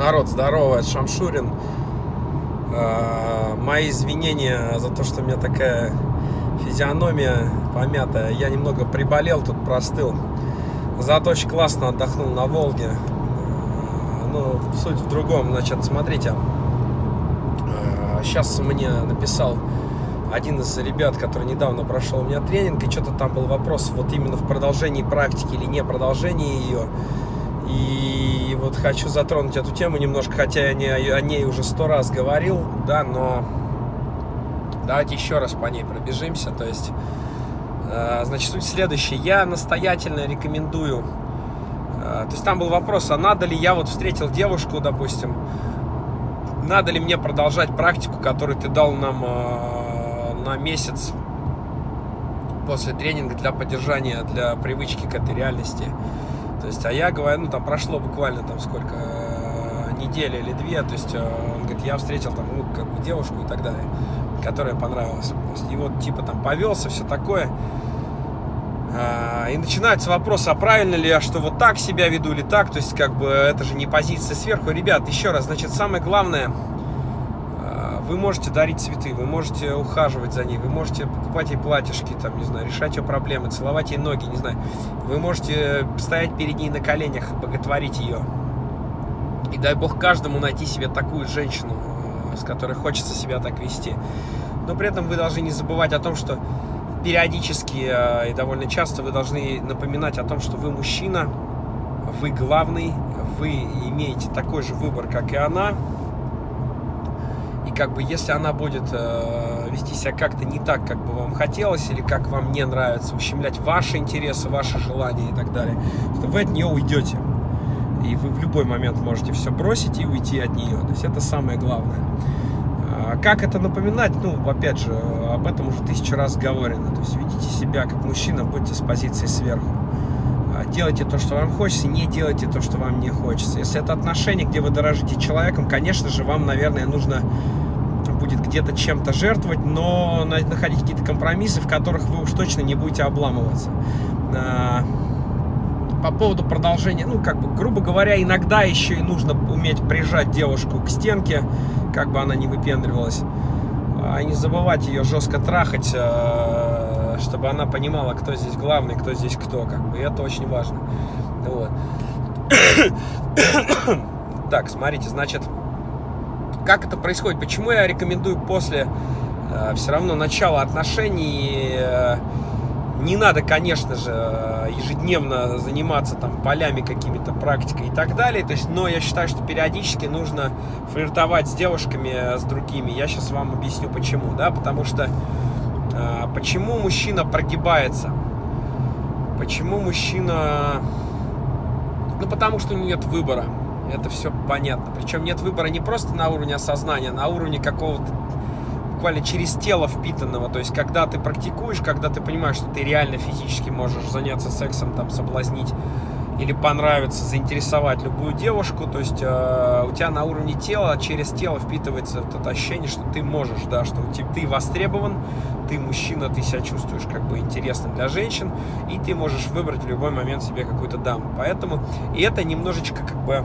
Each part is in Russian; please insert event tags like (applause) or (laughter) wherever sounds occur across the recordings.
Народ, здорово, это Шамшурин. А, мои извинения за то, что у меня такая физиономия помятая. Я немного приболел, тут простыл. Зато очень классно отдохнул на Волге. А, ну, суть в другом. Значит, смотрите. Сейчас а, мне написал один из ребят, который недавно прошел у меня тренинг, и что-то там был вопрос вот именно в продолжении практики или не продолжении ее. И вот хочу затронуть эту тему немножко, хотя я не, о ней уже сто раз говорил, да, но давайте еще раз по ней пробежимся. То есть, э, значит, суть следующая. Я настоятельно рекомендую, э, то есть там был вопрос, а надо ли я вот встретил девушку, допустим, надо ли мне продолжать практику, которую ты дал нам э, на месяц после тренинга для поддержания, для привычки к этой реальности. То есть, а я говорю, ну там прошло буквально там сколько, э, недели или две, то есть э, он говорит, я встретил там, ну, как бы девушку и так далее, которая понравилась. То есть, и вот типа там повелся, все такое. А, и начинается вопрос, а правильно ли я, что вот так себя веду или так, то есть как бы это же не позиция сверху. Ребят, еще раз, значит, самое главное, вы можете дарить цветы, вы можете ухаживать за ней, вы можете покупать ей платьишки, там, не знаю, решать ее проблемы, целовать ей ноги, не знаю. Вы можете стоять перед ней на коленях, боготворить ее. И дай бог каждому найти себе такую женщину, э, с которой хочется себя так вести. Но при этом вы должны не забывать о том, что периодически э, и довольно часто вы должны напоминать о том, что вы мужчина, вы главный, вы имеете такой же выбор, как и она, и как бы если она будет э, вести себя как-то не так, как бы вам хотелось, или как вам не нравится, ущемлять ваши интересы, ваши желания и так далее, то вы от нее уйдете. И вы в любой момент можете все бросить и уйти от нее. То есть это самое главное. А как это напоминать? Ну, опять же, об этом уже тысячу раз говорено. То есть ведите себя как мужчина, будьте с позиции сверху. А делайте то, что вам хочется, не делайте то, что вам не хочется. Если это отношения, где вы дорожите человеком, конечно же, вам, наверное, нужно будет где-то чем-то жертвовать, но находить какие-то компромиссы, в которых вы уж точно не будете обламываться. А, по поводу продолжения, ну, как бы, грубо говоря, иногда еще и нужно уметь прижать девушку к стенке, как бы она не выпендривалась, а не забывать ее жестко трахать, а, чтобы она понимала, кто здесь главный, кто здесь кто, как бы, и это очень важно. Вот. (coughs) Так, смотрите, значит, как это происходит? Почему я рекомендую после э, все равно начала отношений э, не надо, конечно же, ежедневно заниматься там полями какими-то практикой и так далее. То есть, но я считаю, что периодически нужно флиртовать с девушками, э, с другими. Я сейчас вам объясню почему, да, потому что э, почему мужчина прогибается? Почему мужчина... Ну, потому что у него нет выбора. Это все понятно. Причем нет выбора не просто на уровне осознания, а на уровне какого-то буквально через тело впитанного. То есть, когда ты практикуешь, когда ты понимаешь, что ты реально физически можешь заняться сексом, там, соблазнить или понравиться, заинтересовать любую девушку, то есть э, у тебя на уровне тела, через тело впитывается вот это ощущение, что ты можешь, да, что у тебя, ты востребован, ты мужчина, ты себя чувствуешь как бы интересным для женщин, и ты можешь выбрать в любой момент себе какую-то даму. Поэтому, и это немножечко как бы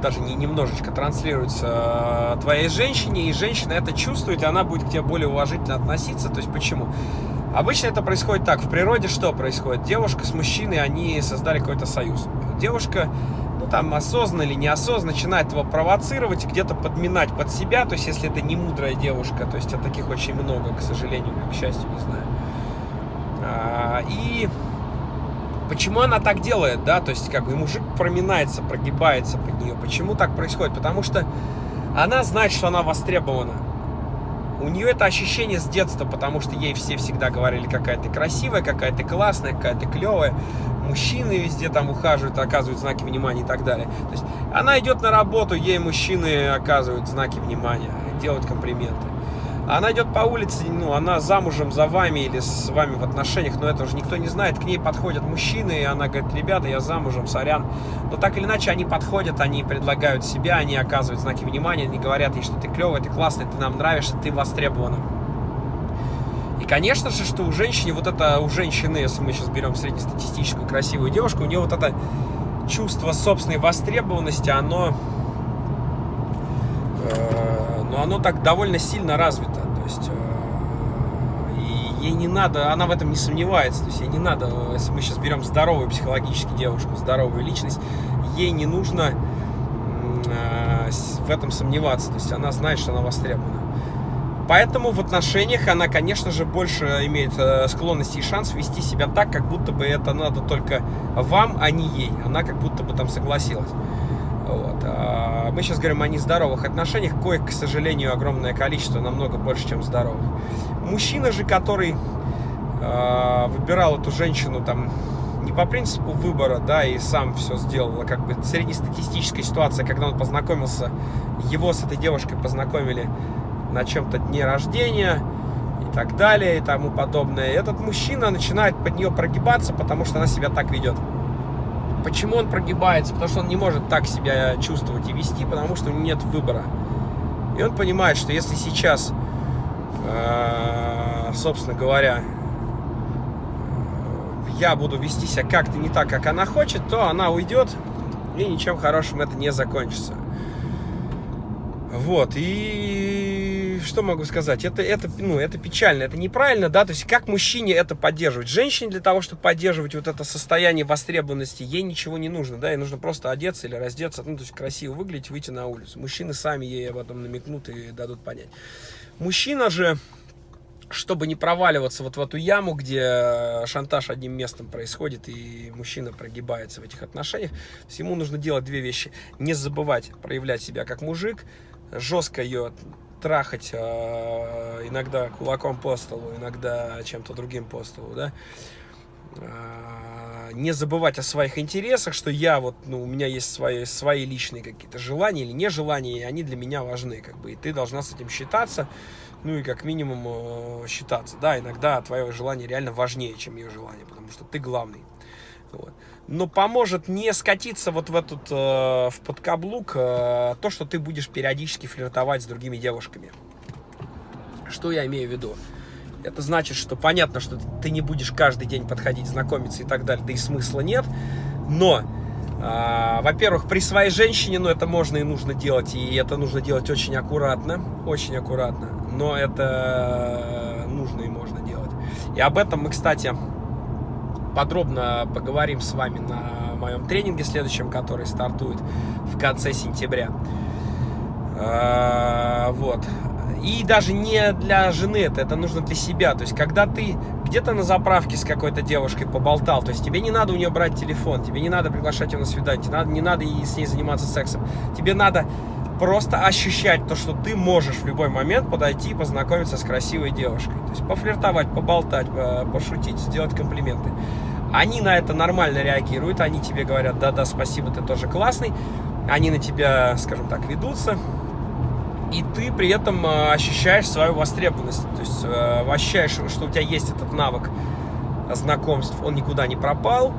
даже не немножечко транслируется э, твоей женщине, и женщина это чувствует, и она будет к тебе более уважительно относиться. То есть почему? Обычно это происходит так. В природе что происходит? Девушка с мужчиной, они создали какой-то союз. Девушка, ну там осознанно или неосознанно, начинает его провоцировать, где-то подминать под себя. То есть если это не мудрая девушка, то есть а таких очень много, к сожалению, к счастью, не знаю. А, и Почему она так делает, да, то есть как бы мужик проминается, прогибается под нее. Почему так происходит? Потому что она знает, что она востребована. У нее это ощущение с детства, потому что ей все всегда говорили, какая ты красивая, какая ты классная, какая ты клевая. Мужчины везде там ухаживают, оказывают знаки внимания и так далее. То есть она идет на работу, ей мужчины оказывают знаки внимания, делают комплименты. Она идет по улице, ну, она замужем за вами или с вами в отношениях, но это уже никто не знает. К ней подходят мужчины, и она говорит, ребята, я замужем, сорян. Но так или иначе они подходят, они предлагают себя, они оказывают знаки внимания, они говорят ей, что ты клевый, ты классный, ты нам нравишься, ты востребована. И, конечно же, что у женщины, вот это, у женщины, если мы сейчас берем среднестатистическую красивую девушку, у нее вот это чувство собственной востребованности, оно, э, ну, оно так довольно сильно развито. То есть э, и ей не надо, она в этом не сомневается. То есть ей не надо, если мы сейчас берем здоровую психологически девушку, здоровую личность, ей не нужно э, в этом сомневаться. То есть она знает, что она востребована. Поэтому в отношениях она, конечно же, больше имеет э, склонность и шанс вести себя так, как будто бы это надо только вам, а не ей. Она как будто бы там согласилась. Вот. А мы сейчас говорим о нездоровых отношениях, коих, к сожалению, огромное количество, намного больше, чем здоровых. Мужчина же, который э, выбирал эту женщину там не по принципу выбора, да, и сам все сделал, а как бы среднестатистическая ситуация, когда он познакомился, его с этой девушкой познакомили на чем-то дне рождения и так далее и тому подобное. Этот мужчина начинает под нее прогибаться, потому что она себя так ведет. Почему он прогибается? Потому что он не может так себя чувствовать и вести, потому что у него нет выбора. И он понимает, что если сейчас, э, собственно говоря, я буду вести себя как-то не так, как она хочет, то она уйдет, и ничем хорошим это не закончится. Вот, и что могу сказать? Это, это, ну, это печально, это неправильно, да, то есть как мужчине это поддерживать? Женщине для того, чтобы поддерживать вот это состояние востребованности, ей ничего не нужно, да, ей нужно просто одеться или раздеться, ну, то есть красиво выглядеть, выйти на улицу. Мужчины сами ей об этом намекнут и дадут понять. Мужчина же, чтобы не проваливаться вот в эту яму, где шантаж одним местом происходит, и мужчина прогибается в этих отношениях, ему нужно делать две вещи. Не забывать проявлять себя как мужик, жестко ее трахать э, иногда кулаком по столу, иногда чем-то другим по столу, да, э, не забывать о своих интересах, что я вот, ну, у меня есть свои, свои личные какие-то желания или нежелания, и они для меня важны, как бы, и ты должна с этим считаться, ну, и как минимум э, считаться, да, иногда твое желание реально важнее, чем ее желание, потому что ты главный, вот но поможет не скатиться вот в этот, э, в подкаблук, э, то, что ты будешь периодически флиртовать с другими девушками. Что я имею в виду? Это значит, что понятно, что ты не будешь каждый день подходить, знакомиться и так далее, да и смысла нет. Но, э, во-первых, при своей женщине, ну, это можно и нужно делать, и это нужно делать очень аккуратно, очень аккуратно. Но это нужно и можно делать. И об этом мы, кстати, подробно поговорим с вами на моем тренинге следующем, который стартует в конце сентября. А, вот. И даже не для жены это, это нужно для себя. То есть, когда ты где-то на заправке с какой-то девушкой поболтал, то есть тебе не надо у нее брать телефон, тебе не надо приглашать ее на свидание, тебе надо, не надо с ней заниматься сексом. Тебе надо просто ощущать то, что ты можешь в любой момент подойти и познакомиться с красивой девушкой. То есть пофлиртовать, поболтать, пошутить, сделать комплименты. Они на это нормально реагируют, они тебе говорят, да-да, спасибо, ты тоже классный. Они на тебя, скажем так, ведутся. И ты при этом э, ощущаешь свою востребованность. То есть э, ощущаешь, что у тебя есть этот навык знакомств, он никуда не пропал.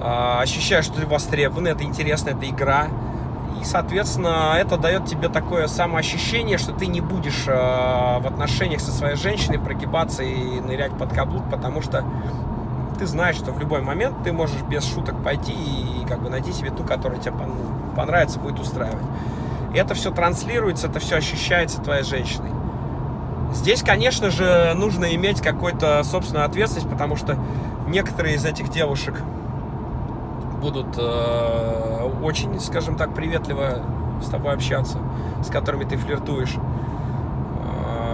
Э, ощущаешь, что ты востребован, это интересно, это игра и, соответственно, это дает тебе такое самоощущение, что ты не будешь э, в отношениях со своей женщиной прогибаться и нырять под каблук, потому что ты знаешь, что в любой момент ты можешь без шуток пойти и как бы найти себе ту, которая тебе понравится, будет устраивать. И это все транслируется, это все ощущается твоей женщиной. Здесь, конечно же, нужно иметь какую-то собственную ответственность, потому что некоторые из этих девушек будут э, очень, скажем так, приветливо с тобой общаться, с которыми ты флиртуешь.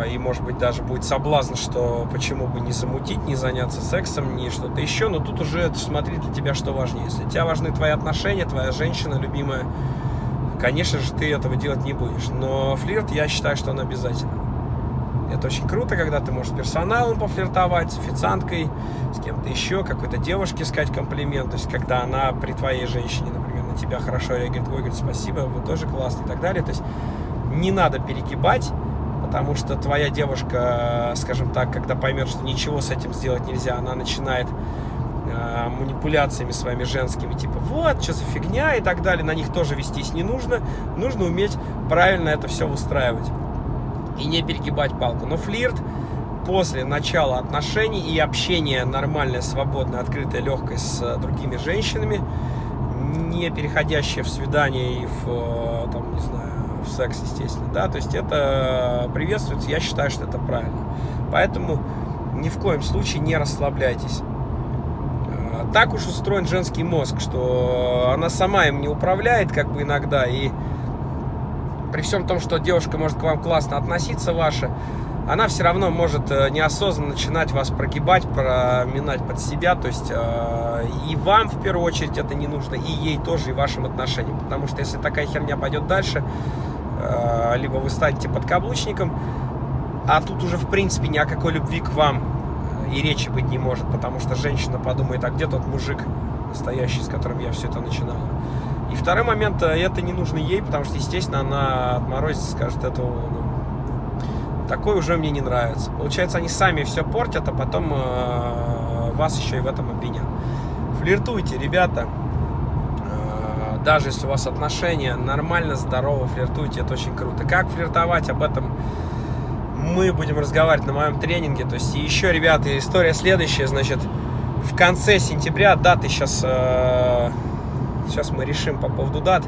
Э, и, может быть, даже будет соблазн, что почему бы не замутить, не заняться сексом, не что-то еще. Но тут уже смотри для тебя, что важнее. Если тебя важны твои отношения, твоя женщина любимая, конечно же, ты этого делать не будешь. Но флирт, я считаю, что он обязательно. Это очень круто, когда ты можешь с персоналом пофлиртовать, с официанткой, с кем-то еще, какой-то девушке сказать комплимент. То есть, когда она при твоей женщине, например, на тебя хорошо реагирует, ой, говорит, спасибо, вы тоже классный и так далее. То есть, не надо перегибать, потому что твоя девушка, скажем так, когда поймет, что ничего с этим сделать нельзя, она начинает э, манипуляциями своими женскими, типа, вот, что за фигня и так далее, на них тоже вестись не нужно. Нужно уметь правильно это все устраивать и не перегибать палку. Но флирт после начала отношений и общения нормальное, свободное, открытое, легкое с другими женщинами не переходящее в свидание и в, э, там, не знаю, в секс, естественно, да, то есть это приветствуется, я считаю, что это правильно. Поэтому ни в коем случае не расслабляйтесь. Э, так уж устроен женский мозг, что она сама им не управляет, как бы иногда, и при всем том, что девушка может к вам классно относиться ваша, она все равно может э, неосознанно начинать вас прогибать, проминать под себя. То есть э, и вам в первую очередь это не нужно, и ей тоже, и вашим отношениям. Потому что если такая херня пойдет дальше, э, либо вы станете подкаблучником, а тут уже в принципе ни о какой любви к вам и речи быть не может, потому что женщина подумает, а где тот мужик настоящий, с которым я все это начинала. И второй момент, это не нужно ей, потому что, естественно, она отморозится, скажет, это ну, такой уже мне не нравится. Получается, они сами все портят, а потом э, вас еще и в этом обвинят. Флиртуйте, ребята. Э, даже если у вас отношения нормально, здорово, флиртуйте, это очень круто. Как флиртовать, об этом мы будем разговаривать на моем тренинге. То есть еще, ребята, история следующая, значит, в конце сентября, даты сейчас, э, сейчас мы решим по поводу дат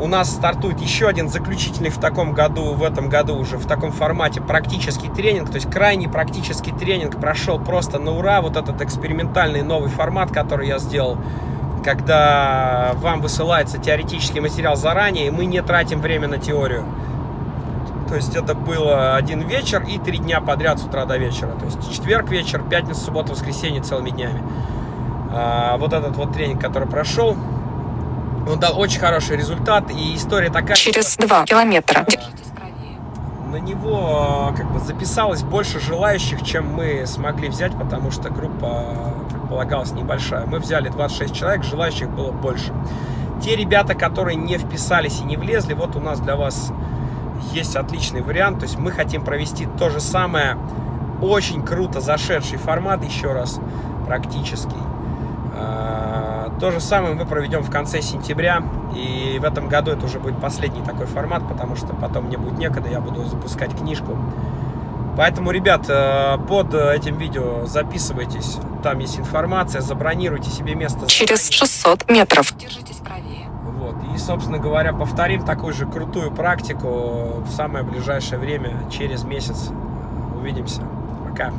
у нас стартует еще один заключительный в таком году, в этом году уже в таком формате практический тренинг, то есть крайний практический тренинг прошел просто на ура, вот этот экспериментальный новый формат, который я сделал, когда вам высылается теоретический материал заранее, и мы не тратим время на теорию. То есть это было один вечер и три дня подряд с утра до вечера. То есть четверг вечер, пятница, суббота, воскресенье целыми днями. А, вот этот вот тренинг, который прошел, он дал очень хороший результат, и история такая... Через два километра. На него как бы записалось больше желающих, чем мы смогли взять, потому что группа предполагалась небольшая. Мы взяли 26 человек, желающих было больше. Те ребята, которые не вписались и не влезли, вот у нас для вас есть отличный вариант. То есть мы хотим провести то же самое, очень круто зашедший формат, еще раз, практический то же самое мы проведем в конце сентября, и в этом году это уже будет последний такой формат, потому что потом мне будет некогда, я буду запускать книжку. Поэтому, ребят, э, под этим видео записывайтесь, там есть информация, забронируйте себе место. Через 600 метров. Держитесь правее. Вот, и, собственно говоря, повторим такую же крутую практику в самое ближайшее время, через месяц. Увидимся. Пока.